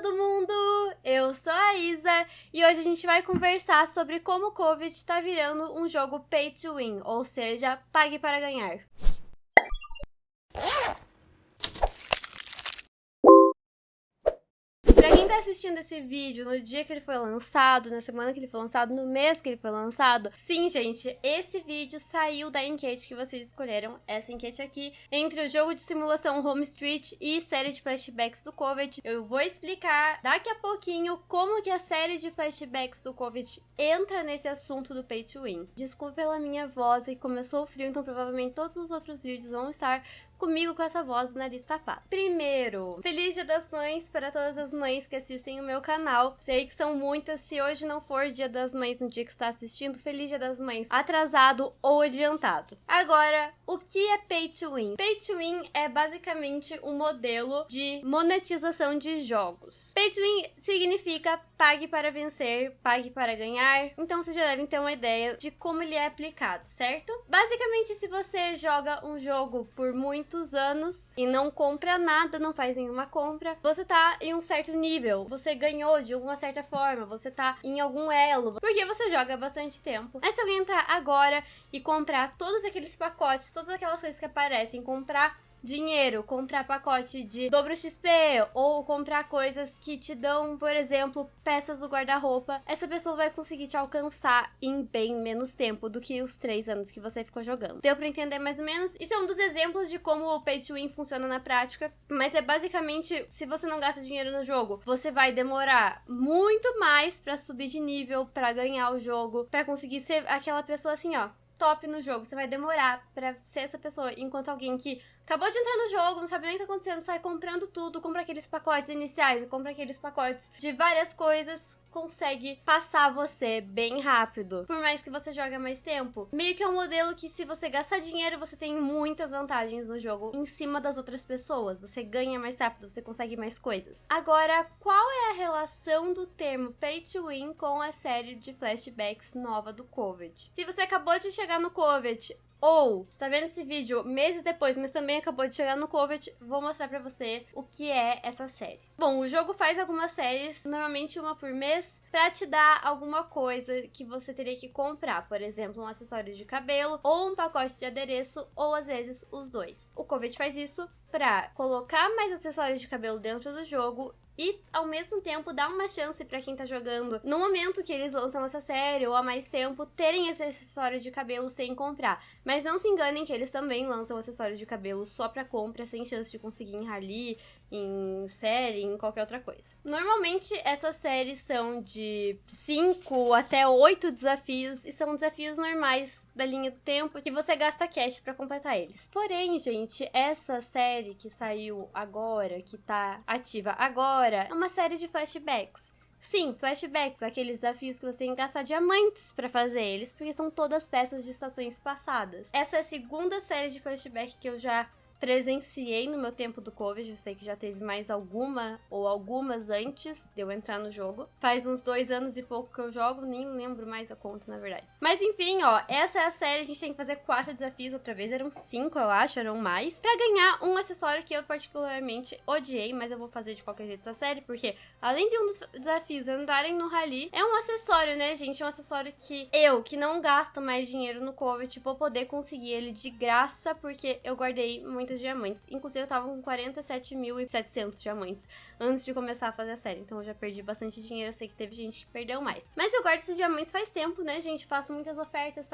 todo mundo! Eu sou a Isa e hoje a gente vai conversar sobre como o Covid está virando um jogo pay to win, ou seja, pague para ganhar. Assistindo esse vídeo no dia que ele foi lançado, na semana que ele foi lançado, no mês que ele foi lançado, sim, gente, esse vídeo saiu da enquete que vocês escolheram, essa enquete aqui, entre o jogo de simulação Home Street e série de flashbacks do Covid. Eu vou explicar daqui a pouquinho como que a série de flashbacks do Covid entra nesse assunto do Pay to Win. Desculpa pela minha voz, e começou frio, então provavelmente todos os outros vídeos vão estar comigo com essa voz do nariz tapado. Primeiro, Feliz Dia das Mães para todas as mães que assistem o meu canal. Sei que são muitas, se hoje não for Dia das Mães no dia que está assistindo, Feliz Dia das Mães atrasado ou adiantado. Agora, o que é Pay to Win? Pay to Win é basicamente um modelo de monetização de jogos. Pay to Win significa pague para vencer, pague para ganhar. Então vocês já devem ter uma ideia de como ele é aplicado, certo? Basicamente, se você joga um jogo por muito muitos anos e não compra nada, não faz nenhuma compra, você tá em um certo nível, você ganhou de alguma certa forma, você tá em algum elo, porque você joga bastante tempo. Mas se alguém entrar agora e comprar todos aqueles pacotes, todas aquelas coisas que aparecem, comprar dinheiro, comprar pacote de dobro XP ou comprar coisas que te dão, por exemplo, peças do guarda-roupa, essa pessoa vai conseguir te alcançar em bem menos tempo do que os três anos que você ficou jogando. Deu pra entender mais ou menos? Isso é um dos exemplos de como o Pay to Win funciona na prática, mas é basicamente, se você não gasta dinheiro no jogo, você vai demorar muito mais pra subir de nível, pra ganhar o jogo, pra conseguir ser aquela pessoa assim, ó, top no jogo. Você vai demorar pra ser essa pessoa, enquanto alguém que acabou de entrar no jogo, não sabe nem o que tá acontecendo, sai comprando tudo, compra aqueles pacotes iniciais, compra aqueles pacotes de várias coisas, consegue passar você bem rápido, por mais que você jogue mais tempo. Meio que é um modelo que se você gastar dinheiro, você tem muitas vantagens no jogo em cima das outras pessoas. Você ganha mais rápido, você consegue mais coisas. Agora, qual é a relação do termo Pay to Win com a série de flashbacks nova do COVID? Se você acabou de chegar no COVID, ou está vendo esse vídeo meses depois, mas também acabou de chegar no COVID, vou mostrar pra você o que é essa série. Bom, o jogo faz algumas séries, normalmente uma por mês, pra te dar alguma coisa que você teria que comprar, por exemplo, um acessório de cabelo, ou um pacote de adereço, ou às vezes os dois. O COVID faz isso pra colocar mais acessórios de cabelo dentro do jogo e ao mesmo tempo dar uma chance para quem tá jogando no momento que eles lançam essa série ou há mais tempo terem esse acessório de cabelo sem comprar. Mas não se enganem que eles também lançam acessórios de cabelo só para compra, sem chance de conseguir em rally, em série, em qualquer outra coisa. Normalmente essas séries são de 5 até 8 desafios e são desafios normais da linha do tempo que você gasta cash para completar eles. Porém, gente, essa série que saiu agora, que tá ativa agora, é uma série de flashbacks. Sim, flashbacks, aqueles desafios que você tem que gastar diamantes para fazer eles, porque são todas peças de estações passadas. Essa é a segunda série de flashback que eu já presenciei no meu tempo do Covid. Eu sei que já teve mais alguma ou algumas antes de eu entrar no jogo. Faz uns dois anos e pouco que eu jogo, nem lembro mais a conta, na verdade. Mas enfim, ó, essa é a série. A gente tem que fazer quatro desafios outra vez. Eram cinco, eu acho, eram mais. Pra ganhar um acessório que eu particularmente odiei, mas eu vou fazer de qualquer jeito essa série, porque além de um dos desafios andarem no rally, é um acessório, né, gente? É um acessório que eu, que não gasto mais dinheiro no Covid, vou poder conseguir ele de graça, porque eu guardei muito muitos diamantes. Inclusive, eu tava com 47.700 diamantes antes de começar a fazer a série. Então, eu já perdi bastante dinheiro. Eu sei que teve gente que perdeu mais. Mas eu guardo esses diamantes faz tempo, né, gente? Faço muitas ofertas.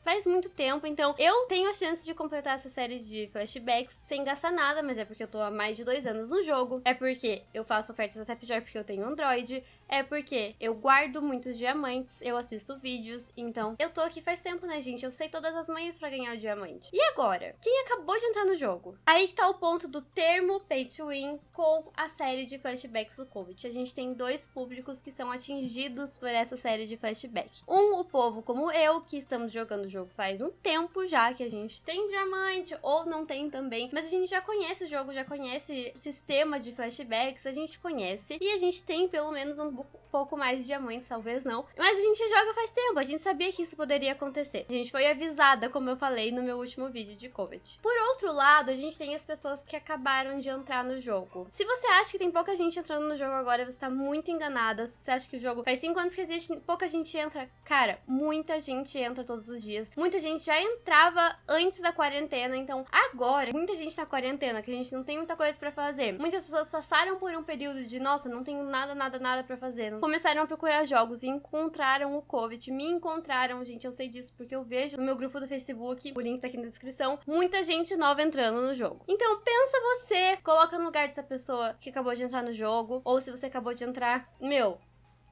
Faz muito tempo. Então, eu tenho a chance de completar essa série de flashbacks sem gastar nada. Mas é porque eu tô há mais de dois anos no jogo. É porque eu faço ofertas até pior porque eu tenho Android é porque eu guardo muitos diamantes, eu assisto vídeos, então eu tô aqui faz tempo, né, gente? Eu sei todas as manhas pra ganhar o diamante. E agora? Quem acabou de entrar no jogo? Aí que tá o ponto do termo Pay to Win com a série de flashbacks do Covid. A gente tem dois públicos que são atingidos por essa série de flashback. Um, o povo como eu, que estamos jogando o jogo faz um tempo já, que a gente tem diamante ou não tem também, mas a gente já conhece o jogo, já conhece o sistema de flashbacks, a gente conhece, e a gente tem pelo menos um pouco mais de diamantes, talvez não. Mas a gente joga faz tempo, a gente sabia que isso poderia acontecer. A gente foi avisada, como eu falei no meu último vídeo de Covet. Por outro lado, a gente tem as pessoas que acabaram de entrar no jogo. Se você acha que tem pouca gente entrando no jogo agora, você tá muito enganada. Se você acha que o jogo faz 5 anos que existe, pouca gente entra. Cara, muita gente entra todos os dias. Muita gente já entrava antes da quarentena, então agora, muita gente tá quarentena, que a gente não tem muita coisa para fazer. Muitas pessoas passaram por um período de, nossa, não tenho nada, nada, nada para fazer. Começaram a procurar jogos e encontraram o COVID, me encontraram, gente, eu sei disso porque eu vejo no meu grupo do Facebook, o link tá aqui na descrição, muita gente nova entrando no jogo. Então pensa você, coloca no lugar dessa pessoa que acabou de entrar no jogo, ou se você acabou de entrar, meu,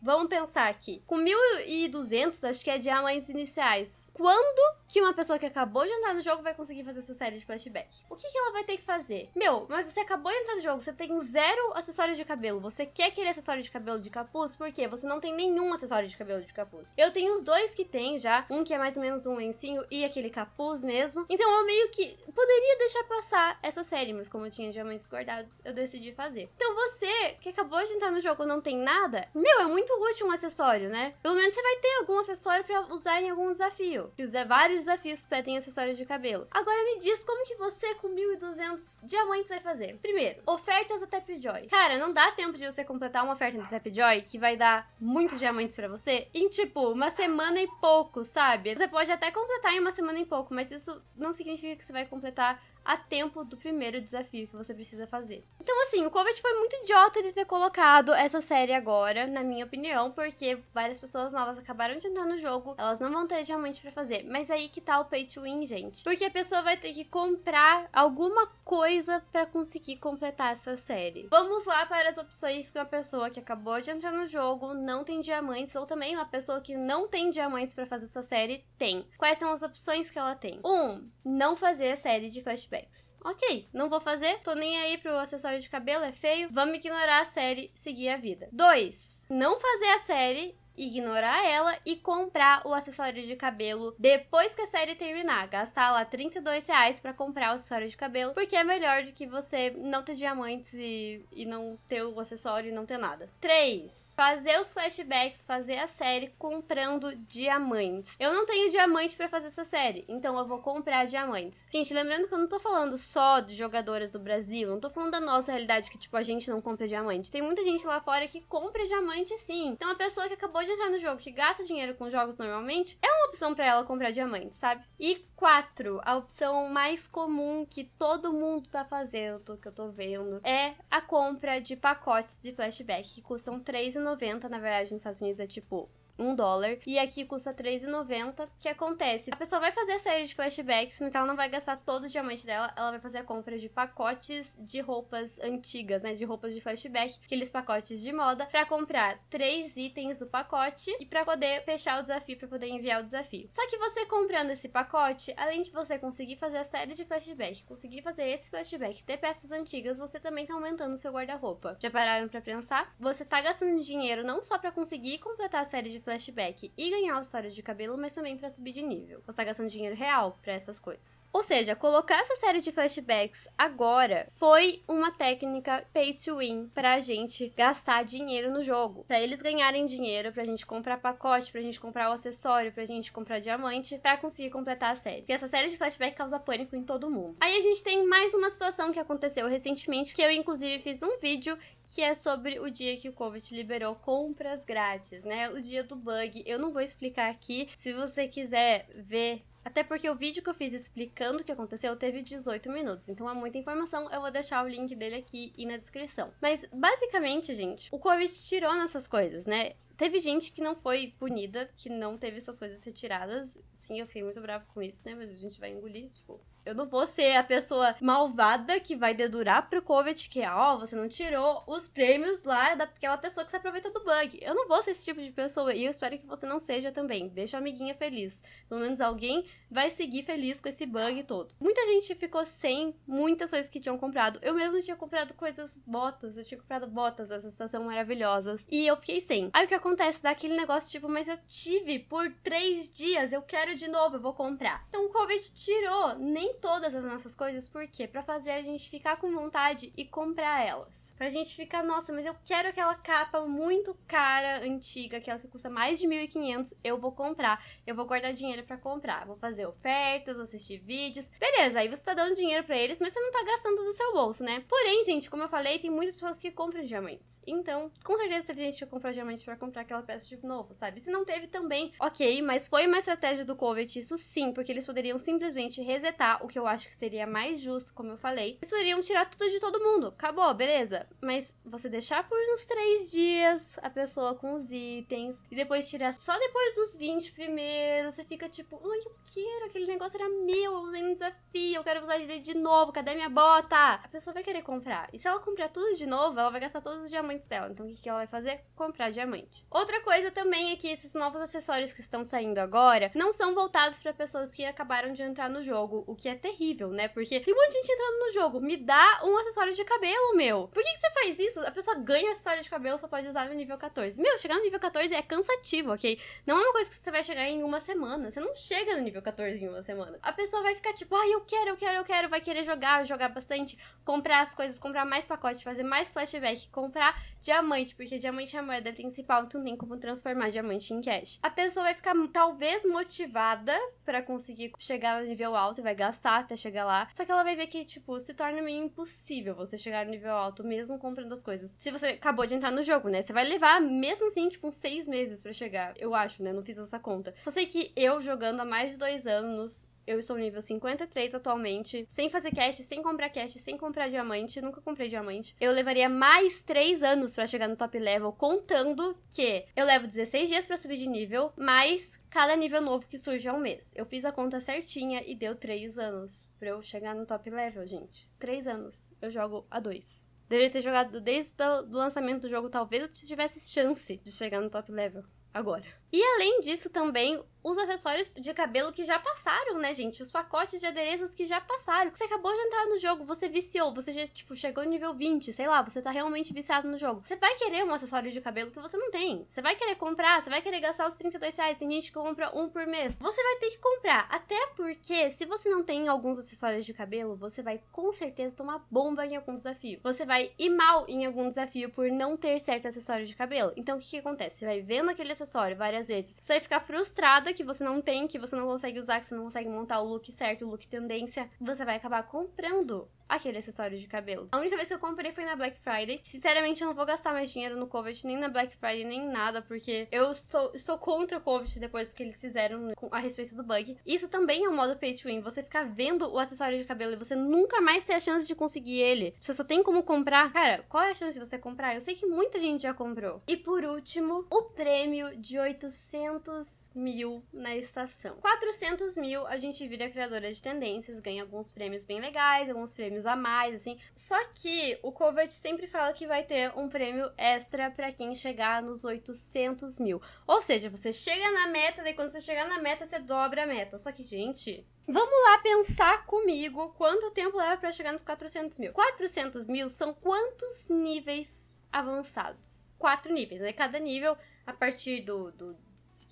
Vamos pensar aqui. Com 1.200, acho que é diamantes iniciais. Quando que uma pessoa que acabou de entrar no jogo vai conseguir fazer essa série de flashback? O que, que ela vai ter que fazer? Meu, mas você acabou de entrar no jogo, você tem zero acessórios de cabelo. Você quer aquele acessório de cabelo de capuz? Por quê? Você não tem nenhum acessório de cabelo de capuz. Eu tenho os dois que tem já. Um que é mais ou menos um lencinho e aquele capuz mesmo. Então eu meio que poderia deixar passar essa série, mas como eu tinha diamantes guardados, eu decidi fazer. Então você que acabou de entrar no jogo não tem nada, meu, é muito útil um acessório, né? Pelo menos você vai ter algum acessório para usar em algum desafio. Se fizer vários desafios pedem acessórios de cabelo. Agora me diz como que você com 1.200 diamantes vai fazer. Primeiro, ofertas da Tapjoy. Cara, não dá tempo de você completar uma oferta da Tapjoy que vai dar muitos diamantes para você em tipo uma semana e pouco, sabe? Você pode até completar em uma semana e pouco, mas isso não significa que você vai completar a tempo do primeiro desafio que você precisa fazer. Então, assim, o Covid foi muito idiota de ter colocado essa série agora, na minha opinião, porque várias pessoas novas acabaram de entrar no jogo, elas não vão ter diamante para fazer. Mas aí que tá o pay to win, gente. Porque a pessoa vai ter que comprar alguma coisa para conseguir completar essa série. Vamos lá para as opções que uma pessoa que acabou de entrar no jogo não tem diamantes, ou também uma pessoa que não tem diamantes para fazer essa série tem. Quais são as opções que ela tem? Um, não fazer a série de flashback Ok, não vou fazer, tô nem aí pro acessório de cabelo, é feio, vamos ignorar a série, seguir a vida. 2. Não fazer a série ignorar ela e comprar o acessório de cabelo depois que a série terminar. Gastar lá 32 reais pra comprar o acessório de cabelo, porque é melhor do que você não ter diamantes e, e não ter o acessório e não ter nada. 3. Fazer os flashbacks, fazer a série comprando diamantes. Eu não tenho diamante pra fazer essa série, então eu vou comprar diamantes. Gente, lembrando que eu não tô falando só de jogadoras do Brasil, não tô falando da nossa realidade que, tipo, a gente não compra diamante. Tem muita gente lá fora que compra diamante sim. Então a pessoa que acabou de entrar no jogo, que gasta dinheiro com jogos normalmente, é uma opção para ela comprar diamantes, sabe? E quatro, a opção mais comum que todo mundo tá fazendo, que eu tô vendo, é a compra de pacotes de flashback, que custam R$3,90, na verdade nos Estados Unidos é tipo um dólar. E aqui custa R$3,90. O que acontece? A pessoa vai fazer a série de flashbacks, mas ela não vai gastar todo o diamante dela. Ela vai fazer a compra de pacotes de roupas antigas, né? De roupas de flashback. Aqueles pacotes de moda. Pra comprar três itens do pacote. E pra poder fechar o desafio, pra poder enviar o desafio. Só que você comprando esse pacote, além de você conseguir fazer a série de flashback, conseguir fazer esse flashback, ter peças antigas, você também tá aumentando o seu guarda-roupa. Já pararam pra pensar? Você tá gastando dinheiro não só pra conseguir completar a série de flashback e ganhar história de cabelo, mas também para subir de nível. Você tá gastando dinheiro real para essas coisas. Ou seja, colocar essa série de flashbacks agora foi uma técnica pay to win pra gente gastar dinheiro no jogo. Para eles ganharem dinheiro, pra gente comprar pacote, pra gente comprar o acessório, pra gente comprar diamante, pra conseguir completar a série. Porque essa série de flashback causa pânico em todo mundo. Aí a gente tem mais uma situação que aconteceu recentemente, que eu inclusive fiz um vídeo que é sobre o dia que o Covid liberou compras grátis, né? O dia do bug. Eu não vou explicar aqui. Se você quiser ver até porque o vídeo que eu fiz explicando o que aconteceu teve 18 minutos, então há muita informação, eu vou deixar o link dele aqui e na descrição. Mas, basicamente, gente, o Covid tirou nessas coisas, né? Teve gente que não foi punida, que não teve suas coisas retiradas. Sim, eu fiquei muito bravo com isso, né? Mas a gente vai engolir, tipo, eu não vou ser a pessoa malvada que vai dedurar pro Covet que, ó, oh, você não tirou os prêmios lá daquela pessoa que se aproveita do bug. Eu não vou ser esse tipo de pessoa e eu espero que você não seja também. Deixa a amiguinha feliz. Pelo menos alguém vai seguir feliz com esse bug todo. Muita gente ficou sem muitas coisas que tinham comprado. Eu mesmo tinha comprado coisas, botas. Eu tinha comprado botas dessa estação maravilhosas. E eu fiquei sem. Aí o que acontece? Dá aquele negócio tipo, mas eu tive por três dias, eu quero de novo, eu vou comprar. Então o Covid tirou nem todas as nossas coisas, por quê? Pra fazer a gente ficar com vontade e comprar elas. Pra gente ficar, nossa, mas eu quero aquela capa muito cara, antiga, que ela custa mais de 1.500, eu vou comprar. Eu vou guardar dinheiro para comprar. Vou fazer ofertas, vou assistir vídeos. Beleza, aí você tá dando dinheiro para eles, mas você não tá gastando do seu bolso, né? Porém, gente, como eu falei, tem muitas pessoas que compram diamantes. Então, com certeza teve gente que comprou diamantes para comprar aquela peça de novo, sabe? Se não teve também, ok, mas foi uma estratégia do Covet, isso sim, porque eles poderiam simplesmente resetar, o que eu acho que seria mais justo, como eu falei. Eles poderiam tirar tudo de todo mundo. Acabou, beleza. Mas você deixar por uns três dias a pessoa com os itens e depois tirar só depois dos 20 primeiro, você fica tipo, ai, eu quero, aquele negócio era meu, eu usei no desafio, eu quero usar ele de novo, cadê minha bota? A pessoa vai querer comprar. E se ela comprar tudo de novo, ela vai gastar todos os diamantes dela. Então o que, que ela vai fazer? Comprar diamante. Outra coisa também é que esses novos acessórios que estão saindo agora não são voltados para pessoas que acabaram de entrar no jogo, o que é terrível, né? Porque tem um monte de gente entrando no jogo, me dá um acessório de cabelo, meu. Por que, que você faz isso? A pessoa ganha um acessório de cabelo, só pode usar no nível 14. Meu, chegar no nível 14 é cansativo, ok? Não é uma coisa que você vai chegar em uma semana. Você não chega no nível 14 em uma semana. A pessoa vai ficar tipo, ai, eu quero, eu quero, eu quero. Vai querer jogar, jogar bastante, comprar as coisas, comprar mais pacote, fazer mais flashback, comprar diamante, porque diamante é a moeda principal, então tem como transformar diamante em cash. A pessoa vai ficar talvez motivada para conseguir chegar no nível alto e vai gastar até chegar lá. Só que ela vai ver que, tipo, se torna meio impossível você chegar no nível alto mesmo comprando as coisas. Se você acabou de entrar no jogo, né? Você vai levar, mesmo assim, tipo, uns seis meses para chegar. Eu acho, né? Não fiz essa conta. Só sei que eu jogando há mais de dois anos, eu estou nível 53 atualmente, sem fazer cash, sem comprar cash, sem comprar diamante, nunca comprei diamante. Eu levaria mais 3 anos para chegar no top level, contando que eu levo 16 dias para subir de nível, mais cada nível novo que surge ao mês. Eu fiz a conta certinha e deu 3 anos para eu chegar no top level, gente. 3 anos. Eu jogo a 2. Deveria ter jogado desde o lançamento do jogo, talvez eu tivesse chance de chegar no top level agora. E além disso também, os acessórios de cabelo que já passaram, né, gente? Os pacotes de adereços que já passaram. Você acabou de entrar no jogo, você viciou, você já, tipo, chegou no nível 20, sei lá, você tá realmente viciado no jogo. Você vai querer um acessório de cabelo que você não tem. Você vai querer comprar, você vai querer gastar os 32 reais. Tem gente que compra um por mês. Você vai ter que comprar. Até porque, se você não tem alguns acessórios de cabelo, você vai com certeza tomar bomba em algum desafio. Você vai ir mal em algum desafio por não ter certo acessório de cabelo. Então, o que, que acontece? Você vai vendo aquele acessório várias vezes. Você vai ficar frustrada que você não tem, que você não consegue usar, que você não consegue montar o look certo, o look tendência, você vai acabar comprando aquele acessório de cabelo. A única vez que eu comprei foi na Black Friday. Sinceramente, eu não vou gastar mais dinheiro no Covet, nem na Black Friday, nem nada, porque eu estou, estou contra o Covet depois do que eles fizeram a respeito do bug. Isso também é um modo pay to win, você ficar vendo o acessório de cabelo e você nunca mais ter a chance de conseguir ele. Você só tem como comprar. Cara, qual é a chance de você comprar? Eu sei que muita gente já comprou. E por último, o prêmio de 800 mil na estação. 400 mil, a gente vira criadora de tendências, ganha alguns prêmios bem legais, alguns prêmios prêmios a mais, assim. Só que o Covert sempre fala que vai ter um prêmio extra para quem chegar nos 800 mil. Ou seja, você chega na meta, daí quando você chegar na meta, você dobra a meta. Só que, gente, Vamos lá pensar comigo quanto tempo leva para chegar nos 400 mil. 400 mil são quantos níveis avançados? Quatro níveis, né? Cada nível, a partir do, do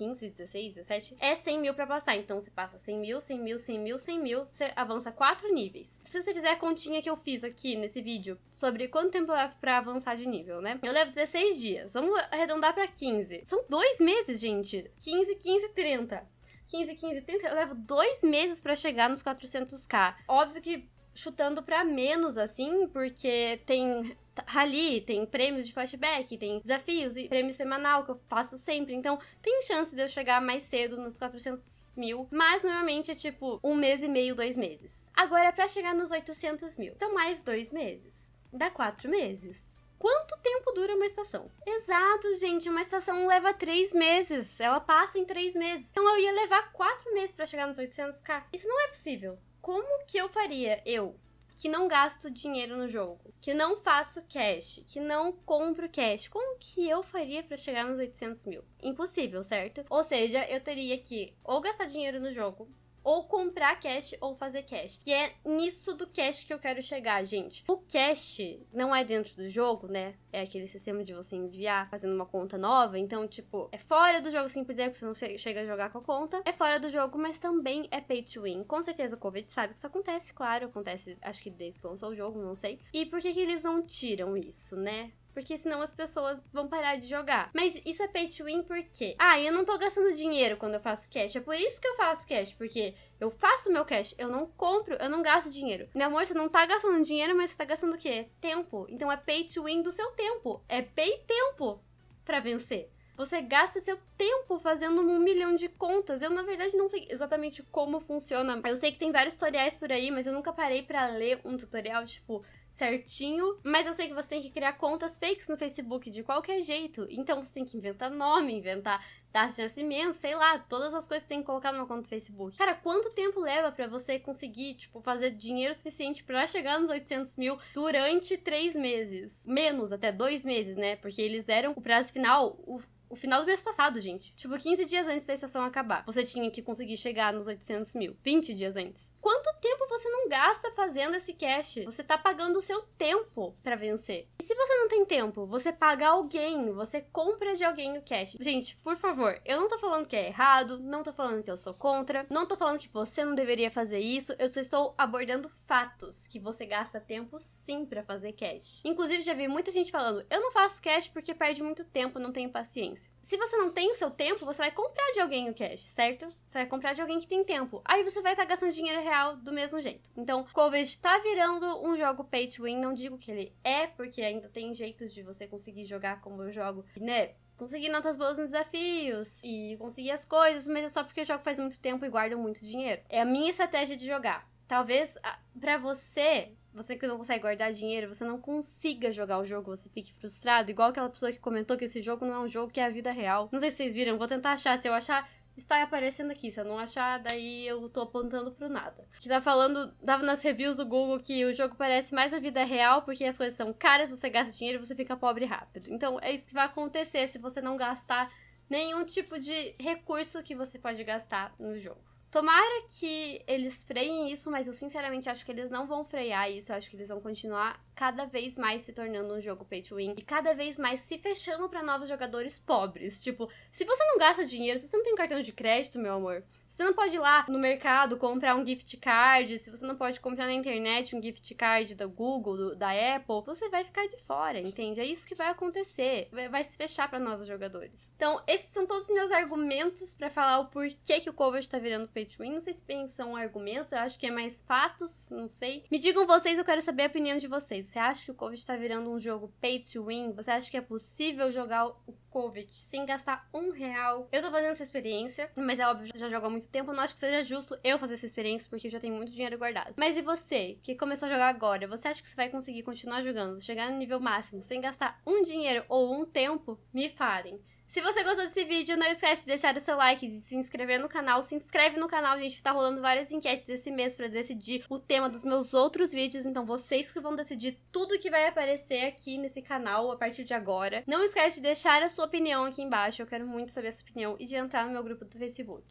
15, 16, 17, é 100 mil pra passar. Então você passa 100 mil, 100 mil, 100 mil, 100 mil, você avança 4 níveis. Se você fizer a continha que eu fiz aqui nesse vídeo sobre quanto tempo leva pra avançar de nível, né? Eu levo 16 dias. Vamos arredondar pra 15. São dois meses, gente. 15, 15, 30. 15, 15, 30, eu levo dois meses para chegar nos 400k. Óbvio que chutando para menos, assim, porque tem rally, tem prêmios de flashback, tem desafios e prêmio semanal que eu faço sempre. Então, tem chance de eu chegar mais cedo nos 400 mil, mas normalmente é tipo um mês e meio, dois meses. Agora, para chegar nos 800 mil, são mais dois meses. Dá quatro meses. Quanto tempo dura uma estação? Exato, gente. Uma estação leva três meses. Ela passa em três meses. Então eu ia levar quatro meses para chegar nos 800k. Isso não é possível. Como que eu faria, eu, que não gasto dinheiro no jogo, que não faço cash, que não compro cash, como que eu faria para chegar nos 800 mil? Impossível, certo? Ou seja, eu teria que ou gastar dinheiro no jogo, ou comprar cash ou fazer cash. E é nisso do cash que eu quero chegar, gente. O cash não é dentro do jogo, né? É aquele sistema de você enviar fazendo uma conta nova. Então, tipo, é fora do jogo, assim por dizer, que você não chega a jogar com a conta. É fora do jogo, mas também é pay to win. Com certeza o Covid sabe que isso acontece, claro. Acontece, acho que desde que lançou o jogo, não sei. E por que, que eles não tiram isso, né? Porque senão as pessoas vão parar de jogar. Mas isso é pay to win porque, ah, eu não tô gastando dinheiro quando eu faço cash. É por isso que eu faço cash, porque eu faço meu cash, eu não compro, eu não gasto dinheiro. Meu amor, você não tá gastando dinheiro, mas você tá gastando o quê? Tempo. Então é pay to win do seu tempo. É pay tempo para vencer. Você gasta seu tempo fazendo um milhão de contas. Eu, na verdade, não sei exatamente como funciona. Eu sei que tem vários tutoriais por aí, mas eu nunca parei para ler um tutorial, tipo, certinho, mas eu sei que você tem que criar contas fakes no Facebook de qualquer jeito. Então você tem que inventar nome, inventar data de nascimento, sei lá, todas as coisas que tem que colocar numa conta do Facebook. Cara, quanto tempo leva para você conseguir, tipo, fazer dinheiro suficiente para chegar nos 800 mil durante três meses? Menos, até dois meses, né? Porque eles deram o prazo final, o o final do mês passado, gente. Tipo, 15 dias antes da estação acabar. Você tinha que conseguir chegar nos 800 mil. 20 dias antes. Quanto tempo você não gasta fazendo esse cash? Você tá pagando o seu tempo para vencer. E se você não tem tempo, você paga alguém. Você compra de alguém o cash. Gente, por favor, eu não tô falando que é errado. Não tô falando que eu sou contra. Não tô falando que você não deveria fazer isso. Eu só estou abordando fatos. Que você gasta tempo sim para fazer cash. Inclusive, já vi muita gente falando: eu não faço cash porque perde muito tempo, não tenho paciência. Se você não tem o seu tempo, você vai comprar de alguém o cash, certo? Você vai comprar de alguém que tem tempo. Aí você vai estar tá gastando dinheiro real do mesmo jeito. Então, Covid tá virando um jogo pay to win. Não digo que ele é, porque ainda tem jeitos de você conseguir jogar como eu jogo, né? conseguir notas boas nos desafios e conseguir as coisas, mas é só porque eu jogo faz muito tempo e guardo muito dinheiro. É a minha estratégia de jogar. Talvez para você você que não consegue guardar dinheiro, você não consiga jogar o jogo, você fique frustrado, igual aquela pessoa que comentou que esse jogo não é um jogo que é a vida real. Não sei se vocês viram, vou tentar achar, se eu achar está aparecendo aqui. Se eu não achar, daí eu tô apontando pro nada. Que tá falando, dava nas reviews do Google que o jogo parece mais a vida real porque as coisas são caras, você gasta dinheiro e você fica pobre rápido. Então é isso que vai acontecer se você não gastar nenhum tipo de recurso que você pode gastar no jogo. Tomara que eles freiem isso, mas eu sinceramente acho que eles não vão frear isso. Eu acho que eles vão continuar cada vez mais se tornando um jogo pay to win e cada vez mais se fechando para novos jogadores pobres. Tipo, se você não gasta dinheiro, se você não tem cartão de crédito, meu amor, se você não pode ir lá no mercado comprar um gift card, se você não pode comprar na internet um gift card da Google, do, da Apple, você vai ficar de fora, entende? É isso que vai acontecer. Vai, se fechar para novos jogadores. Então, esses são todos os meus argumentos para falar o porquê que o cover está virando pay to win. Não sei se são argumentos, eu acho que é mais fatos, não sei. Me digam vocês, eu quero saber a opinião de vocês. Você acha que o cover está virando um jogo pay to win? Você acha que é possível jogar o COVID sem gastar um real? Eu tô fazendo essa experiência, mas é óbvio, já jogo há muito tempo. Não acho que seja justo eu fazer essa experiência, porque eu já tenho muito dinheiro guardado. Mas e você, que começou a jogar agora? Você acha que você vai conseguir continuar jogando, chegar no nível máximo, sem gastar um dinheiro ou um tempo? Me falem. Se você gostou desse vídeo, não esquece de deixar o seu like, de se inscrever no canal. Se inscreve no canal, gente, tá rolando várias enquetes esse mês para decidir o tema dos meus outros vídeos. Então vocês que vão decidir tudo que vai aparecer aqui nesse canal a partir de agora. Não esquece de deixar a sua opinião aqui embaixo, eu quero muito saber a sua opinião. E de entrar no meu grupo do Facebook.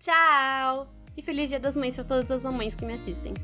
Tchau! E feliz dia das mães para todas as mamães que me assistem.